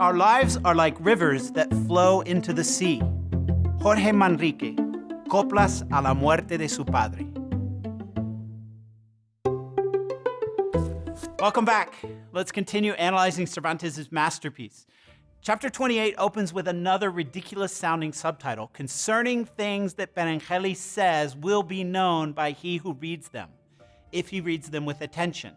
Our lives are like rivers that flow into the sea. Jorge Manrique, Coplas a la muerte de su padre. Welcome back. Let's continue analyzing Cervantes' masterpiece. Chapter 28 opens with another ridiculous sounding subtitle concerning things that Benengeli says will be known by he who reads them, if he reads them with attention.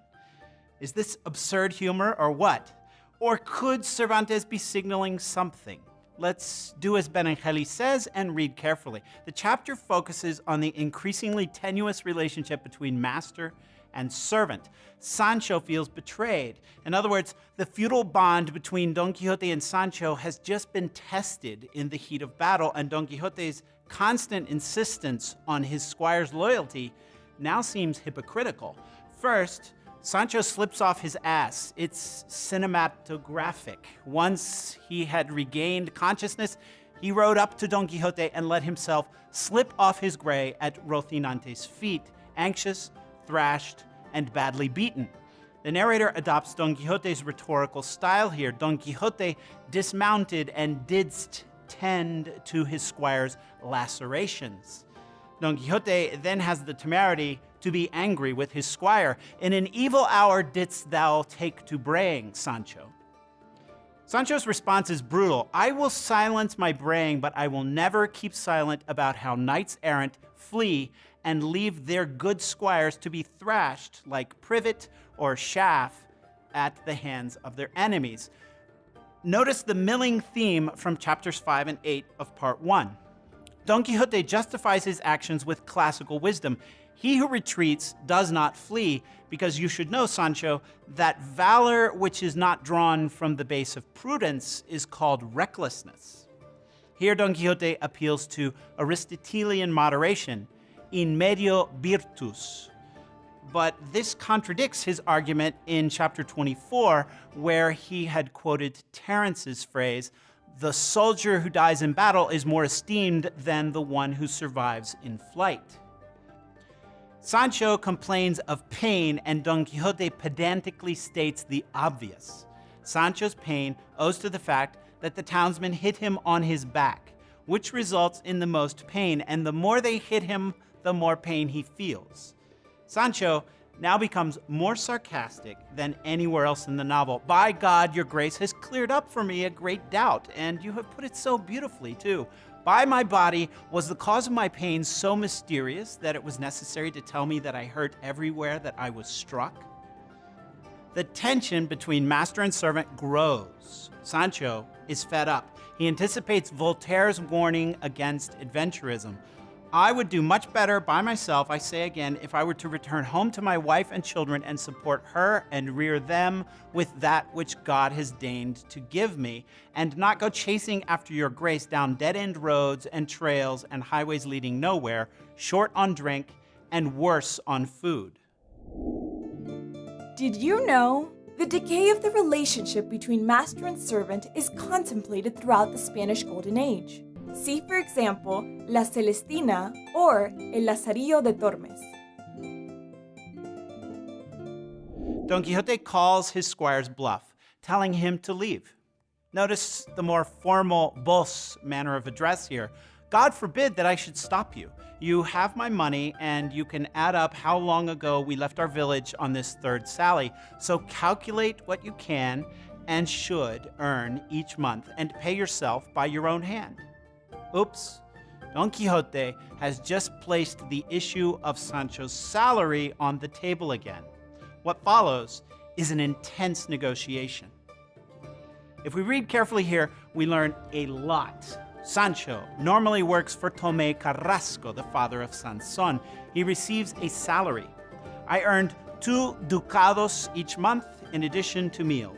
Is this absurd humor or what? Or could Cervantes be signaling something? Let's do as Benengeli says and read carefully. The chapter focuses on the increasingly tenuous relationship between master and servant. Sancho feels betrayed. In other words, the feudal bond between Don Quixote and Sancho has just been tested in the heat of battle, and Don Quixote's constant insistence on his squire's loyalty now seems hypocritical. First, Sancho slips off his ass. It's cinematographic. Once he had regained consciousness, he rode up to Don Quixote and let himself slip off his gray at Rocinante's feet, anxious, thrashed, and badly beaten. The narrator adopts Don Quixote's rhetorical style here. Don Quixote dismounted and didst tend to his squire's lacerations. Don Quixote then has the temerity to be angry with his squire. In an evil hour didst thou take to braying, Sancho. Sancho's response is brutal. I will silence my braying, but I will never keep silent about how knights errant flee and leave their good squires to be thrashed like privet or chaff at the hands of their enemies. Notice the milling theme from chapters 5 and 8 of part 1. Don Quixote justifies his actions with classical wisdom. He who retreats does not flee, because you should know, Sancho, that valor which is not drawn from the base of prudence is called recklessness. Here Don Quixote appeals to Aristotelian moderation, in medio virtus. But this contradicts his argument in chapter 24, where he had quoted Terence's phrase, the soldier who dies in battle is more esteemed than the one who survives in flight. Sancho complains of pain, and Don Quixote pedantically states the obvious. Sancho's pain owes to the fact that the townsmen hit him on his back, which results in the most pain, and the more they hit him, the more pain he feels. Sancho now becomes more sarcastic than anywhere else in the novel. By God, your grace has cleared up for me a great doubt, and you have put it so beautifully, too. By my body was the cause of my pain so mysterious that it was necessary to tell me that I hurt everywhere that I was struck? The tension between master and servant grows. Sancho is fed up. He anticipates Voltaire's warning against adventurism. I would do much better by myself, I say again, if I were to return home to my wife and children and support her and rear them with that which God has deigned to give me, and not go chasing after your grace down dead end roads and trails and highways leading nowhere, short on drink and worse on food. Did you know? The decay of the relationship between master and servant is contemplated throughout the Spanish Golden Age. See, for example, La Celestina or El Lazarillo de Tormes. Don Quixote calls his squire's bluff, telling him to leave. Notice the more formal vos manner of address here. God forbid that I should stop you. You have my money, and you can add up how long ago we left our village on this third sally. So calculate what you can and should earn each month and pay yourself by your own hand. Oops. Don Quixote has just placed the issue of Sancho's salary on the table again. What follows is an intense negotiation. If we read carefully here, we learn a lot. Sancho normally works for Tomé Carrasco, the father of Sanson. He receives a salary. I earned two ducados each month in addition to meals.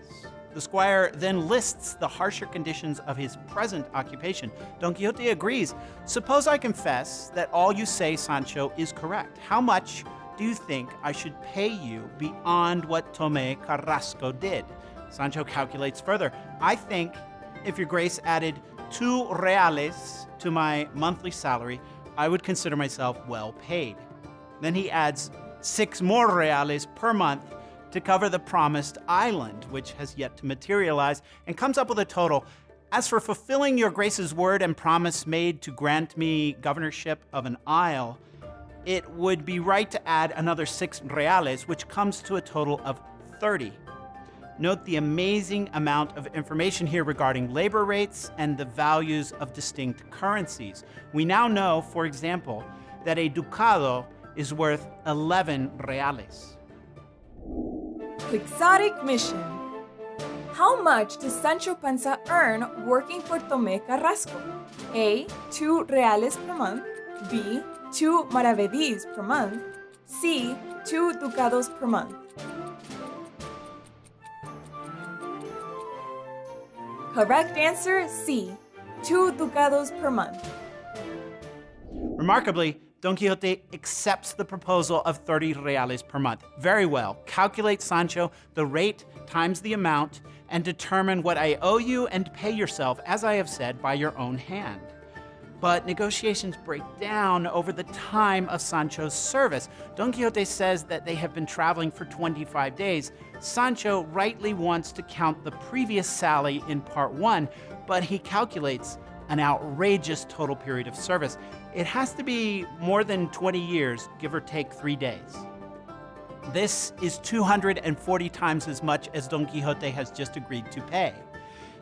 The squire then lists the harsher conditions of his present occupation. Don Quixote agrees. Suppose I confess that all you say, Sancho, is correct. How much do you think I should pay you beyond what Tomé Carrasco did? Sancho calculates further. I think if your grace added two reales to my monthly salary, I would consider myself well paid. Then he adds six more reales per month to cover the promised island, which has yet to materialize, and comes up with a total. As for fulfilling your grace's word and promise made to grant me governorship of an isle, it would be right to add another six reales, which comes to a total of 30. Note the amazing amount of information here regarding labor rates and the values of distinct currencies. We now know, for example, that a ducado is worth 11 reales. Quixotic mission. How much does Sancho Panza earn working for Tomé Carrasco? A. 2 reales per month. B. 2 maravedís per month. C. 2 ducados per month. Correct answer C. 2 ducados per month. Remarkably, Don Quixote accepts the proposal of 30 reales per month. Very well. Calculate, Sancho, the rate times the amount and determine what I owe you and pay yourself, as I have said, by your own hand. But negotiations break down over the time of Sancho's service. Don Quixote says that they have been traveling for 25 days. Sancho rightly wants to count the previous sally in part one, but he calculates an outrageous total period of service. It has to be more than 20 years, give or take three days. This is 240 times as much as Don Quixote has just agreed to pay.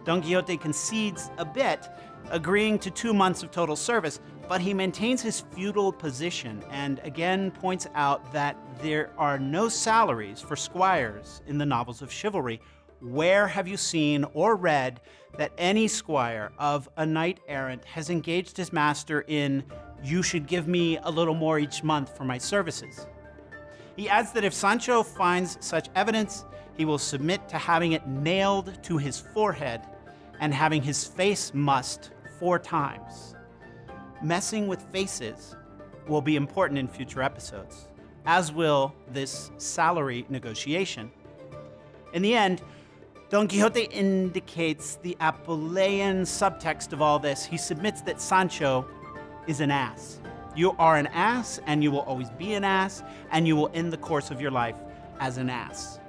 Don Quixote concedes a bit, agreeing to two months of total service, but he maintains his feudal position and again points out that there are no salaries for squires in the novels of chivalry. Where have you seen or read that any squire of a knight errant has engaged his master in, you should give me a little more each month for my services? He adds that if Sancho finds such evidence, he will submit to having it nailed to his forehead and having his face mussed four times. Messing with faces will be important in future episodes, as will this salary negotiation. In the end, Don Quixote indicates the Apuleian subtext of all this. He submits that Sancho is an ass. You are an ass, and you will always be an ass, and you will end the course of your life as an ass.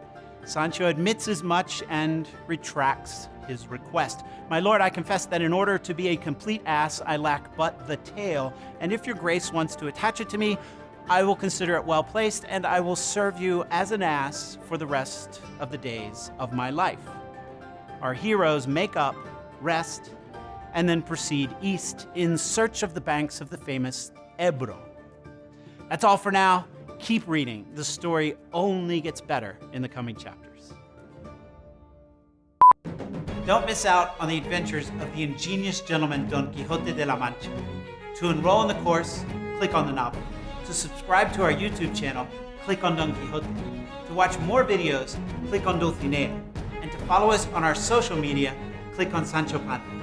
Sancho admits as much and retracts his request. My lord, I confess that in order to be a complete ass, I lack but the tail, and if your grace wants to attach it to me, I will consider it well placed, and I will serve you as an ass for the rest of the days of my life. Our heroes make up, rest, and then proceed east in search of the banks of the famous Ebro. That's all for now. Keep reading. The story only gets better in the coming chapters. Don't miss out on the adventures of the ingenious gentleman Don Quixote de la Mancha. To enroll in the course, click on the novel. To subscribe to our YouTube channel, click on Don Quixote. To watch more videos, click on Dulcinea. And to follow us on our social media, click on Sancho Panza.